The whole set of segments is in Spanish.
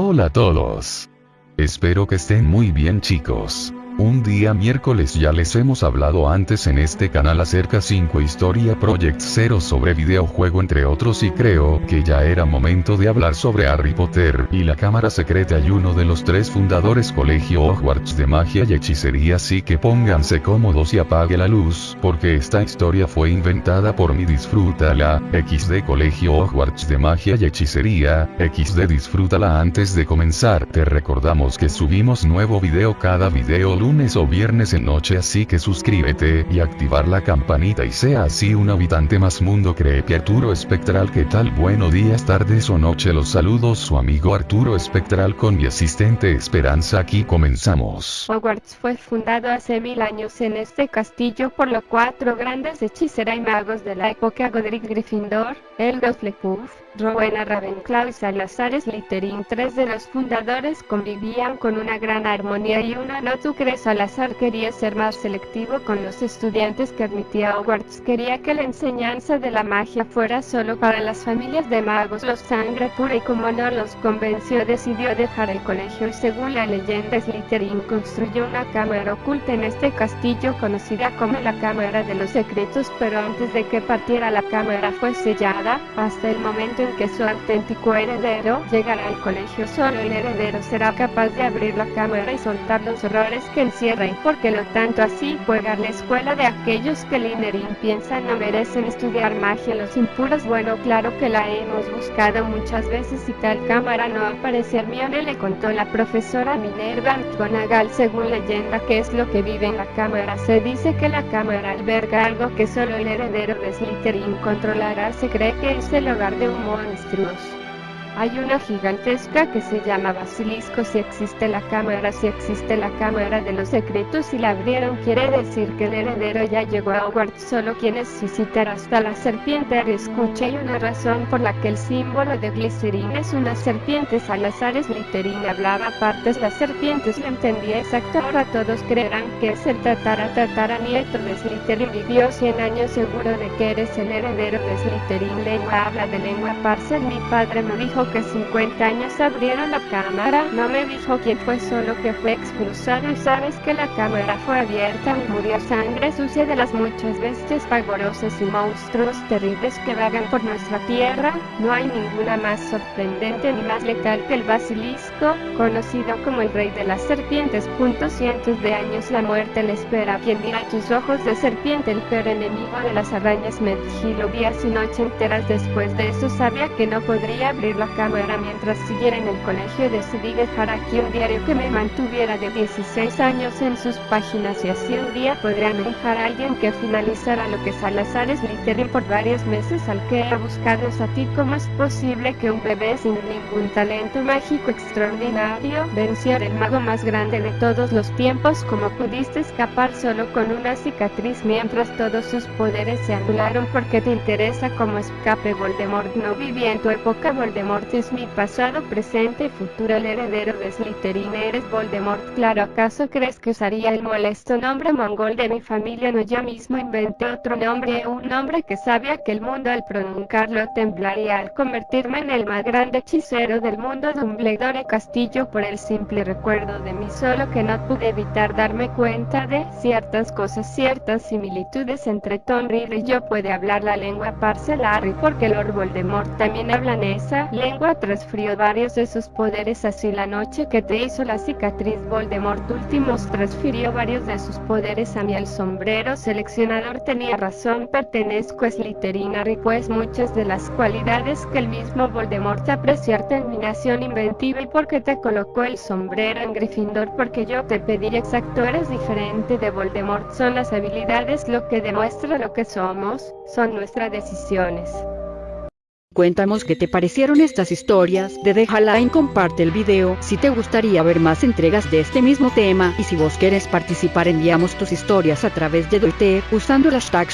Hola a todos. Espero que estén muy bien chicos. Un día miércoles ya les hemos hablado antes en este canal acerca 5 Historia Project Zero sobre videojuego entre otros y creo que ya era momento de hablar sobre Harry Potter y la cámara secreta y uno de los tres fundadores Colegio Hogwarts de Magia y Hechicería. Así que pónganse cómodos y apague la luz porque esta historia fue inventada por mi disfrútala, XD Colegio Hogwarts de Magia y Hechicería, XD disfrútala antes de comenzar. Te recordamos que subimos nuevo video cada video lunes o viernes en noche así que suscríbete y activar la campanita y sea así un habitante más mundo creepy Arturo Espectral que tal buenos días tardes o noche los saludos su amigo Arturo Espectral con mi asistente Esperanza aquí comenzamos. Hogwarts fue fundado hace mil años en este castillo por los cuatro grandes hechiceras y magos de la época Godric Gryffindor, Eldos Lepuff, Rowena Ravenclaw y Salazar Slytherin. Tres de los fundadores convivían con una gran armonía y uno no tú crees Salazar quería ser más selectivo con los estudiantes que admitía Hogwarts. Quería que la enseñanza de la magia fuera solo para las familias de magos, los sangre pura y como no los convenció decidió dejar el colegio y según la leyenda Slytherin construyó una cámara oculta en este castillo conocida como la Cámara de los Secretos pero antes de que partiera la cámara fue sellada hasta el momento en que su auténtico heredero llegará al colegio. Solo el heredero será capaz de abrir la cámara y soltar los horrores que encierra y porque lo tanto así juega la escuela de aquellos que Linerin piensa no merecen estudiar magia los impuros. Bueno, claro que la hemos buscado muchas veces y tal cámara no aparece. Hermione le contó la profesora Minerva McGonagall según leyenda que es lo que vive en la cámara. Se dice que la cámara alberga algo que solo el heredero de Slytherin controlará. Se cree que es el hogar de un monstruos. Hay una gigantesca que se llama Basilisco si existe la cámara, si existe la cámara de los secretos y la abrieron quiere decir que el heredero ya llegó a Hogwarts solo quienes visitar hasta la serpiente. Escucha hay una razón por la que el símbolo de Glycerin es una serpiente. Salazar Slytherin hablaba partes las serpientes lo entendía exacto ahora todos creerán que es el tatara tatara nieto de Slytherin vivió 100 años seguro de que eres el heredero de Slytherin. Lengua habla de lengua parcel mi padre me dijo que 50 años abrieron la cámara, no me dijo quién fue solo que fue expulsado y sabes que la cámara fue abierta murió sangre sucia de las muchas bestias pavorosas y monstruos terribles que vagan por nuestra tierra, no hay ninguna más sorprendente ni más letal que el basilisco, conocido como el rey de las serpientes. Punto cientos de años la muerte le espera. Quien dirá tus ojos de serpiente, el peor enemigo de las arañas me vigilo días y noche enteras después de eso sabía que no podría abrir la mientras siguiera en el colegio decidí dejar aquí un diario que me mantuviera de 16 años en sus páginas y así un día podría dejar a alguien que finalizara lo que Salazar es Slytherin por varios meses al que he buscado a ti. Cómo es posible que un bebé sin ningún talento mágico extraordinario venciera el mago más grande de todos los tiempos como pudiste escapar solo con una cicatriz mientras todos sus poderes se anularon porque te interesa como escape Voldemort no vivía en tu época Voldemort es mi pasado, presente y futuro el heredero de Slytherin. Eres Voldemort claro acaso crees que usaría el molesto nombre mongol de mi familia no yo mismo inventé otro nombre un nombre que sabía que el mundo al pronunciarlo temblaría al convertirme en el más grande hechicero del mundo Dumbledore Castillo por el simple recuerdo de mí solo que no pude evitar darme cuenta de ciertas cosas ciertas similitudes entre Tom Riddle y yo. Puede hablar la lengua parcelar porque Lord Voldemort también habla en esa lengua transfirió varios de sus poderes así la noche que te hizo la cicatriz Voldemort últimos transfirió varios de sus poderes a mí el sombrero seleccionador tenía razón pertenezco a Slytherin Harry pues muchas de las cualidades que el mismo Voldemort apreció terminación inventiva y porque te colocó el sombrero en Gryffindor porque yo te pedí exacto eres diferente de Voldemort son las habilidades lo que demuestra lo que somos son nuestras decisiones Cuéntanos qué te parecieron estas historias, de deja like, comparte el video, si te gustaría ver más entregas de este mismo tema, y si vos quieres participar enviamos tus historias a través de Twitter, usando el hashtag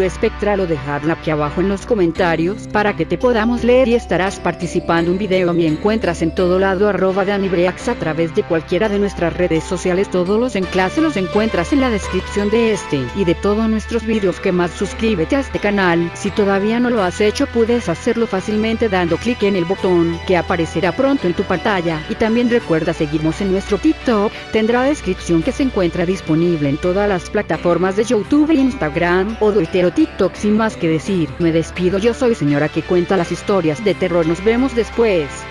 Espectral o dejarla aquí abajo en los comentarios, para que te podamos leer y estarás participando un video. Me encuentras en todo lado arroba Danibreax a través de cualquiera de nuestras redes sociales. Todos los enlaces los encuentras en la descripción de este, y de todos nuestros videos. Que más suscríbete a este canal, si todavía no lo has hecho puedes hacer hacerlo fácilmente dando clic en el botón que aparecerá pronto en tu pantalla. Y también recuerda seguirnos en nuestro TikTok, tendrá descripción que se encuentra disponible en todas las plataformas de YouTube Instagram o Twitter o TikTok sin más que decir, me despido yo soy señora que cuenta las historias de terror. Nos vemos después.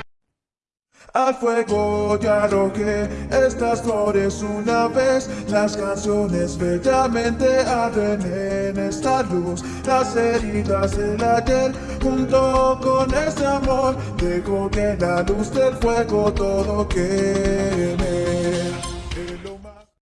Al fuego ya que estas flores una vez, las canciones bellamente arden en esta luz, las heridas del ayer, junto con este amor, dejo que la luz del fuego todo queme.